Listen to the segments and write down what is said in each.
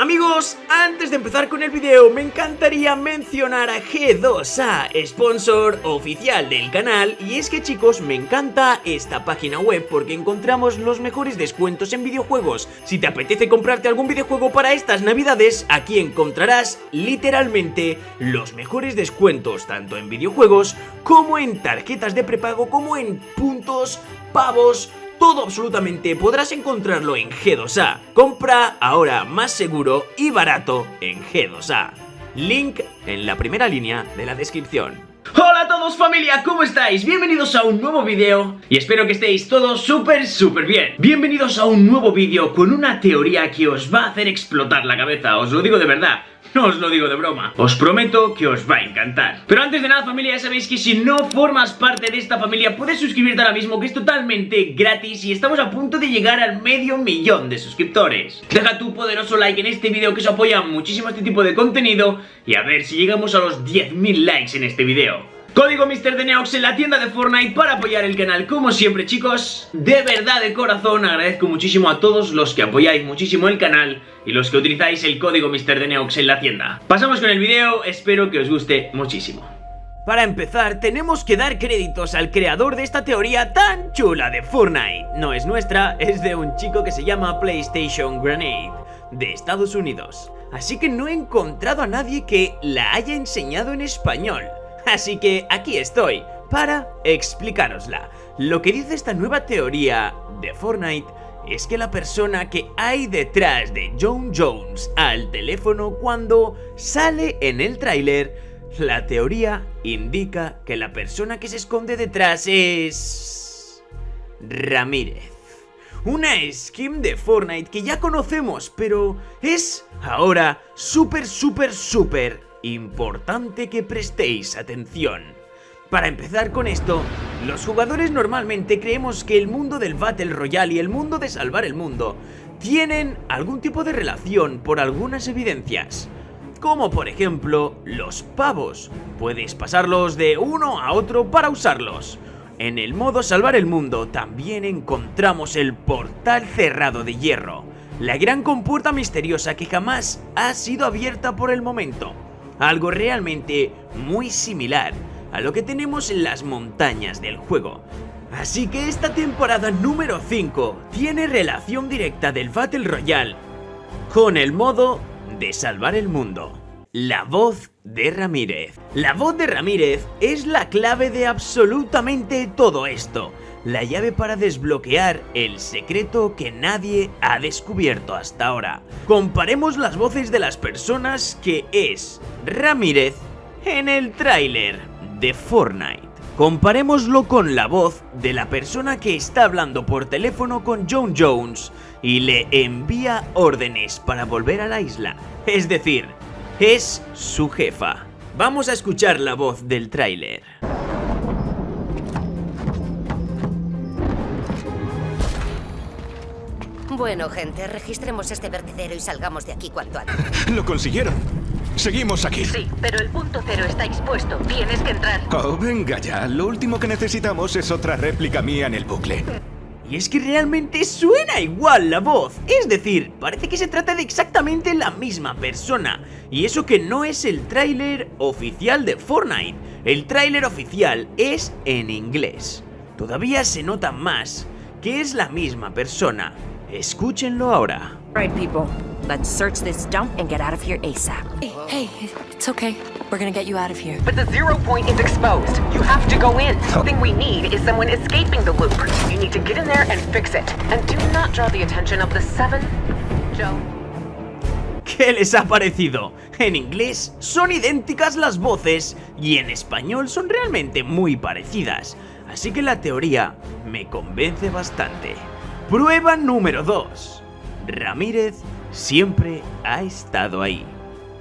Amigos, antes de empezar con el video me encantaría mencionar a G2A, sponsor oficial del canal y es que chicos me encanta esta página web porque encontramos los mejores descuentos en videojuegos. Si te apetece comprarte algún videojuego para estas navidades, aquí encontrarás literalmente los mejores descuentos tanto en videojuegos como en tarjetas de prepago como en puntos, pavos, todo absolutamente podrás encontrarlo en G2A. Compra ahora más seguro y barato en G2A. Link en la primera línea de la descripción. Hola a todos familia, ¿cómo estáis? Bienvenidos a un nuevo vídeo y espero que estéis todos súper súper bien. Bienvenidos a un nuevo vídeo con una teoría que os va a hacer explotar la cabeza, os lo digo de verdad no os lo digo de broma, os prometo que os va a encantar. Pero antes de nada familia, ya sabéis que si no formas parte de esta familia Puedes suscribirte ahora mismo que es totalmente gratis Y estamos a punto de llegar al medio millón de suscriptores. Deja tu poderoso like en este vídeo que os apoya muchísimo este tipo de contenido Y a ver si llegamos a los 10.000 likes en este vídeo Código MrDeneox en la tienda de Fortnite para apoyar el canal como siempre chicos De verdad de corazón agradezco muchísimo a todos los que apoyáis muchísimo el canal Y los que utilizáis el código MrDeneox en la tienda Pasamos con el video, espero que os guste muchísimo para empezar, tenemos que dar créditos al creador de esta teoría tan chula de Fortnite. No es nuestra, es de un chico que se llama PlayStation Grenade, de Estados Unidos. Así que no he encontrado a nadie que la haya enseñado en español. Así que aquí estoy para explicárosla. Lo que dice esta nueva teoría de Fortnite es que la persona que hay detrás de John Jones al teléfono cuando sale en el tráiler, la teoría indica que la persona que se esconde detrás es... Ramírez. Una skin de Fortnite que ya conocemos, pero es ahora súper, súper, súper Importante que prestéis atención. Para empezar con esto, los jugadores normalmente creemos que el mundo del Battle Royale y el mundo de salvar el mundo tienen algún tipo de relación por algunas evidencias. Como por ejemplo, los pavos. Puedes pasarlos de uno a otro para usarlos. En el modo salvar el mundo también encontramos el portal cerrado de hierro. La gran compuerta misteriosa que jamás ha sido abierta por el momento algo realmente muy similar a lo que tenemos en las montañas del juego. Así que esta temporada número 5 tiene relación directa del Battle Royale con el modo de salvar el mundo. La voz de Ramírez. La voz de Ramírez es la clave de absolutamente todo esto la llave para desbloquear el secreto que nadie ha descubierto hasta ahora. Comparemos las voces de las personas que es Ramírez en el tráiler de Fortnite. Comparémoslo con la voz de la persona que está hablando por teléfono con John Jones y le envía órdenes para volver a la isla. Es decir, es su jefa. Vamos a escuchar la voz del tráiler. Bueno, gente, registremos este vertedero y salgamos de aquí cuanto antes. Lo consiguieron. Seguimos aquí. Sí, pero el punto cero está expuesto. Tienes que entrar. Oh, venga ya. Lo último que necesitamos es otra réplica mía en el bucle. Y es que realmente suena igual la voz, es decir, parece que se trata de exactamente la misma persona. Y eso que no es el tráiler oficial de Fortnite, el tráiler oficial es en inglés. Todavía se nota más que es la misma persona, Escúchenlo ahora. Right, people. Let's search this dump and get out of here ASAP. Hey, hey, it's okay. We're gonna get you out of here. But the zero point is exposed. You have to go in. The thing we need is someone escaping the loop. You need to get in there and fix it. And do not draw the attention of the seven... Joe... ¿Qué les ha parecido? En inglés son idénticas las voces y en español son realmente muy parecidas, así que la teoría me convence bastante. Prueba número 2. Ramírez siempre ha estado ahí.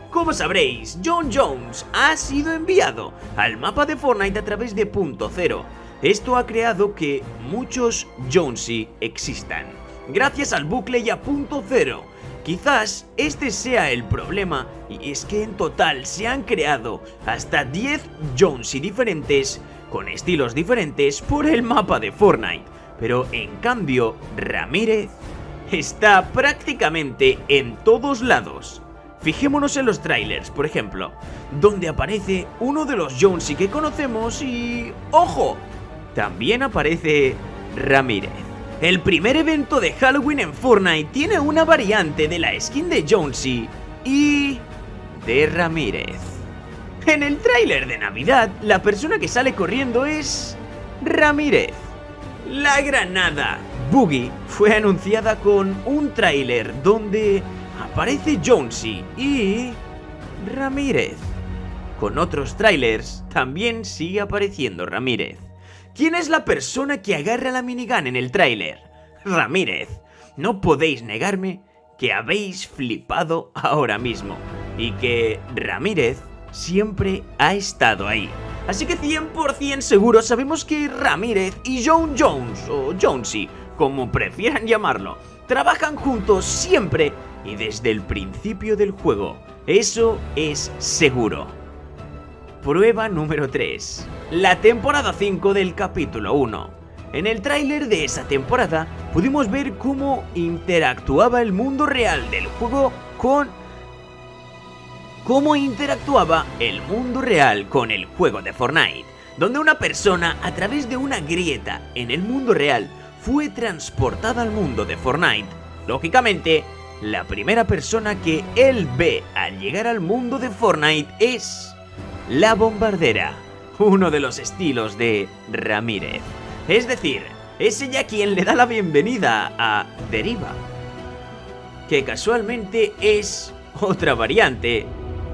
Como sabréis, John Jones ha sido enviado al mapa de Fortnite a través de Punto Cero. Esto ha creado que muchos Jonesy existan. Gracias al bucle y a Punto Cero. Quizás este sea el problema y es que en total se han creado hasta 10 Jonesy diferentes con estilos diferentes por el mapa de Fortnite. Pero en cambio, Ramírez está prácticamente en todos lados. Fijémonos en los trailers, por ejemplo, donde aparece uno de los Jonesy que conocemos y... ¡Ojo! También aparece Ramírez. El primer evento de Halloween en Fortnite tiene una variante de la skin de Jonesy y... de Ramírez. En el tráiler de Navidad, la persona que sale corriendo es... Ramírez. La granada Boogie fue anunciada con un tráiler donde aparece Jonesy y Ramírez. Con otros trailers también sigue apareciendo Ramírez. ¿Quién es la persona que agarra la minigun en el tráiler? Ramírez. No podéis negarme que habéis flipado ahora mismo y que Ramírez siempre ha estado ahí. Así que 100% seguro sabemos que Ramírez y John Jones, o Jonesy, como prefieran llamarlo, trabajan juntos siempre y desde el principio del juego. Eso es seguro. Prueba número 3. La temporada 5 del capítulo 1. En el tráiler de esa temporada pudimos ver cómo interactuaba el mundo real del juego con cómo interactuaba el mundo real con el juego de Fortnite, donde una persona a través de una grieta en el mundo real fue transportada al mundo de Fortnite. Lógicamente, la primera persona que él ve al llegar al mundo de Fortnite es la bombardera, uno de los estilos de Ramírez. Es decir, es ella quien le da la bienvenida a Deriva, que casualmente es otra variante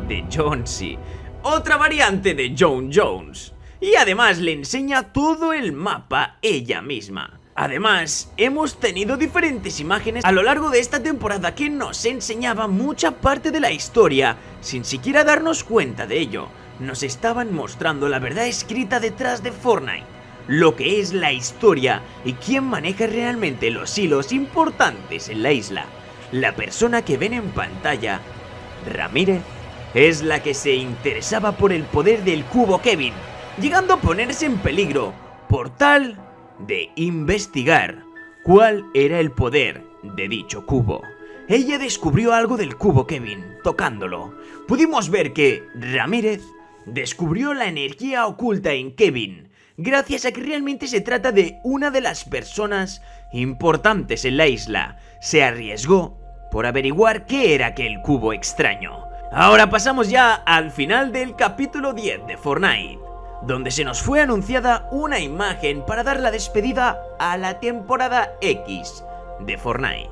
de Jonesy, otra variante de John Jones, y además le enseña todo el mapa ella misma. Además, hemos tenido diferentes imágenes a lo largo de esta temporada que nos enseñaban mucha parte de la historia sin siquiera darnos cuenta de ello. Nos estaban mostrando la verdad escrita detrás de Fortnite, lo que es la historia y quién maneja realmente los hilos importantes en la isla. La persona que ven en pantalla, Ramírez, es la que se interesaba por el poder del cubo Kevin, llegando a ponerse en peligro por tal de investigar cuál era el poder de dicho cubo. Ella descubrió algo del cubo Kevin, tocándolo. Pudimos ver que Ramírez descubrió la energía oculta en Kevin, gracias a que realmente se trata de una de las personas importantes en la isla. Se arriesgó por averiguar qué era aquel cubo extraño. Ahora pasamos ya al final del capítulo 10 de Fortnite donde se nos fue anunciada una imagen para dar la despedida a la temporada X de Fortnite.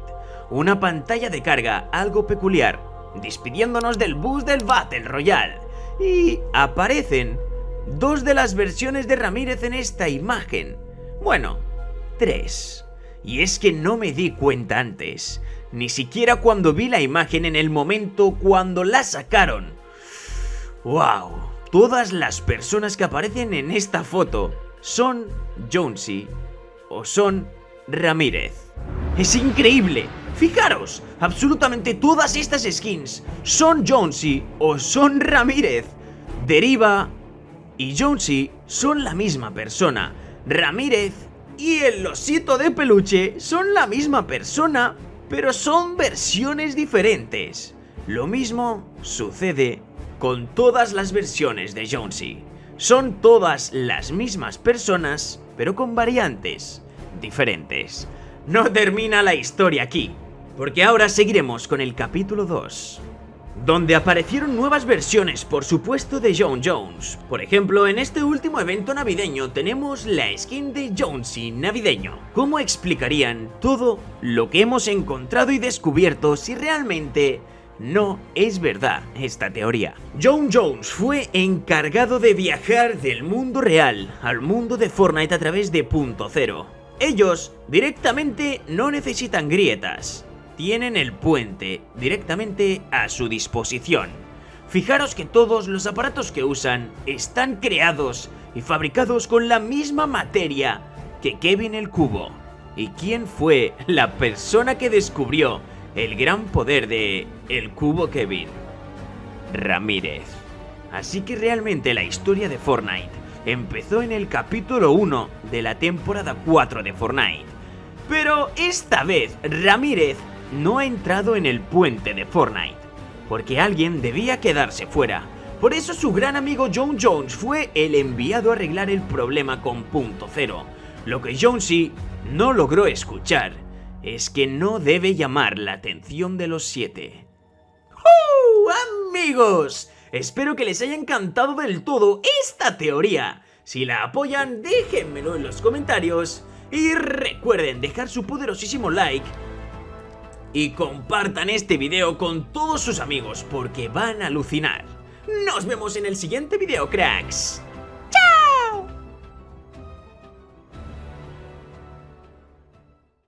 Una pantalla de carga algo peculiar, despidiéndonos del bus del Battle Royale. Y aparecen dos de las versiones de Ramírez en esta imagen. Bueno, tres. Y es que no me di cuenta antes, ni siquiera cuando vi la imagen en el momento cuando la sacaron. ¡Wow! todas las personas que aparecen en esta foto son Jonesy o son Ramírez. ¡Es increíble! Fijaros, absolutamente todas estas skins son Jonesy o son Ramírez. Deriva y Jonesy son la misma persona. Ramírez y el osito de peluche son la misma persona, pero son versiones diferentes. Lo mismo sucede con todas las versiones de Jonesy. Son todas las mismas personas, pero con variantes diferentes. No termina la historia aquí, porque ahora seguiremos con el capítulo 2 donde aparecieron nuevas versiones, por supuesto, de John Jones. Por ejemplo, en este último evento navideño tenemos la skin de Jonesy navideño. ¿Cómo explicarían todo lo que hemos encontrado y descubierto si realmente no es verdad esta teoría. John Jones fue encargado de viajar del mundo real al mundo de Fortnite a través de Punto Cero. Ellos directamente no necesitan grietas, tienen el puente directamente a su disposición. Fijaros que todos los aparatos que usan están creados y fabricados con la misma materia que Kevin el Cubo. ¿Y quién fue la persona que descubrió el gran poder de el cubo Kevin Ramírez. Así que realmente la historia de Fortnite empezó en el capítulo 1 de la temporada 4 de Fortnite. Pero esta vez Ramírez no ha entrado en el puente de Fortnite, porque alguien debía quedarse fuera. Por eso su gran amigo John Jones fue el enviado a arreglar el problema con punto cero. Lo que Jonesy no logró escuchar es que no debe llamar la atención de los siete. ¡Uh, amigos! Espero que les haya encantado del todo esta teoría. Si la apoyan, déjenmelo en los comentarios. Y recuerden dejar su poderosísimo like y compartan este video con todos sus amigos porque van a alucinar. Nos vemos en el siguiente video, cracks.